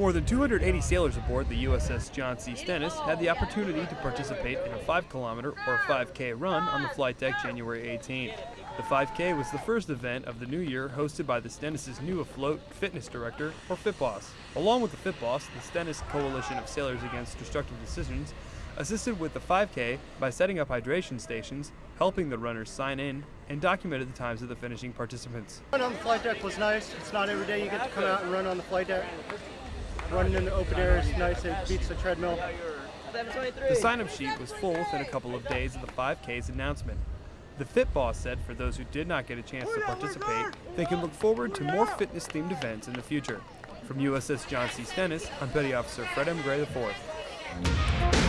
More than 280 sailors aboard the USS John C. Stennis had the opportunity to participate in a 5 kilometer or 5K run on the flight deck January 18. The 5K was the first event of the new year hosted by the Stennis' new afloat fitness director, or FitBoss. Along with the FitBoss, the Stennis Coalition of Sailors Against Destructive Decisions assisted with the 5K by setting up hydration stations, helping the runners sign in, and documented the times of the finishing participants. Running on the flight deck was nice. It's not every day you get to come out and run on the flight deck. Running in the open air is nice. It beats the treadmill. The sign-up sheet was full within a couple of days of the 5K's announcement. The Fit Boss said for those who did not get a chance to participate, they can look forward to more fitness-themed events in the future. From USS John C. Stennis, I'm Petty Officer Fred M. Gray IV.